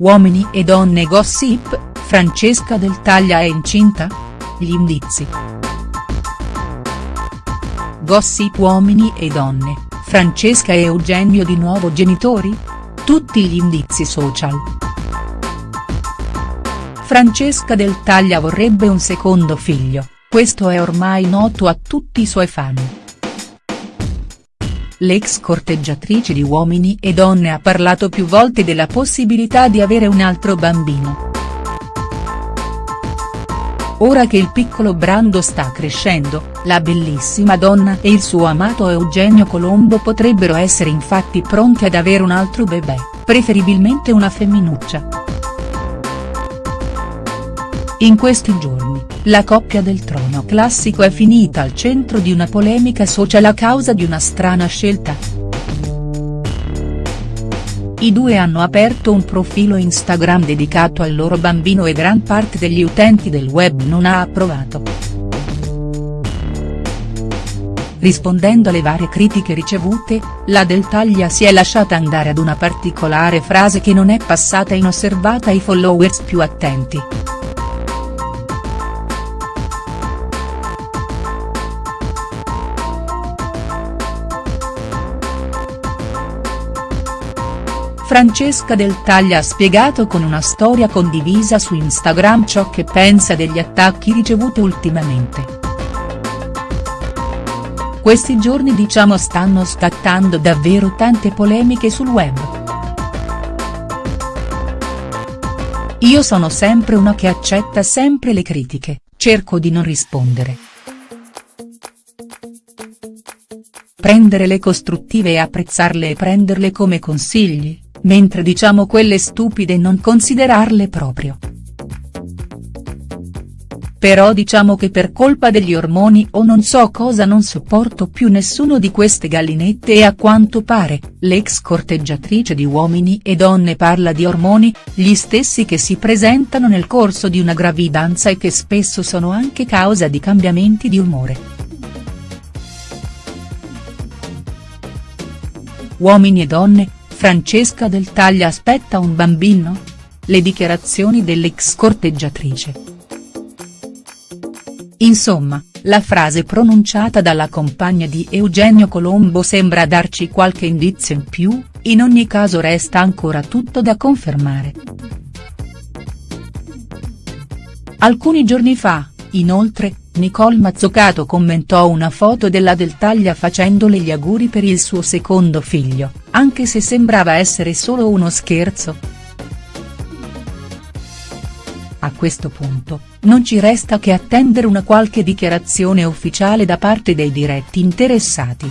Uomini e donne gossip, Francesca Del Taglia è incinta? Gli indizi. Gossip Uomini e donne, Francesca e Eugenio di nuovo genitori? Tutti gli indizi social. Francesca Del Taglia vorrebbe un secondo figlio, questo è ormai noto a tutti i suoi fan. L'ex corteggiatrice di Uomini e Donne ha parlato più volte della possibilità di avere un altro bambino. Ora che il piccolo Brando sta crescendo, la bellissima donna e il suo amato Eugenio Colombo potrebbero essere infatti pronti ad avere un altro bebè, preferibilmente una femminuccia. In questi giorni, la coppia del trono classico è finita al centro di una polemica social a causa di una strana scelta. I due hanno aperto un profilo Instagram dedicato al loro bambino e gran parte degli utenti del web non ha approvato. Rispondendo alle varie critiche ricevute, la Del Taglia si è lasciata andare ad una particolare frase che non è passata inosservata ai followers più attenti. Francesca Del Taglia ha spiegato con una storia condivisa su Instagram ciò che pensa degli attacchi ricevuti ultimamente. Questi giorni diciamo stanno scattando davvero tante polemiche sul web. Io sono sempre una che accetta sempre le critiche, cerco di non rispondere. Prendere le costruttive e apprezzarle e prenderle come consigli, mentre diciamo quelle stupide non considerarle proprio. Però diciamo che per colpa degli ormoni o non so cosa non sopporto più nessuno di queste gallinette e a quanto pare, l'ex corteggiatrice di Uomini e Donne parla di ormoni, gli stessi che si presentano nel corso di una gravidanza e che spesso sono anche causa di cambiamenti di umore. Uomini e Donne, Francesca Del Taglia aspetta un bambino? Le dichiarazioni dell'ex corteggiatrice. Insomma, la frase pronunciata dalla compagna di Eugenio Colombo sembra darci qualche indizio in più, in ogni caso resta ancora tutto da confermare. Alcuni giorni fa, inoltre, Nicole Mazzucato commentò una foto della Del Taglia facendole gli auguri per il suo secondo figlio, anche se sembrava essere solo uno scherzo. A questo punto, non ci resta che attendere una qualche dichiarazione ufficiale da parte dei diretti interessati.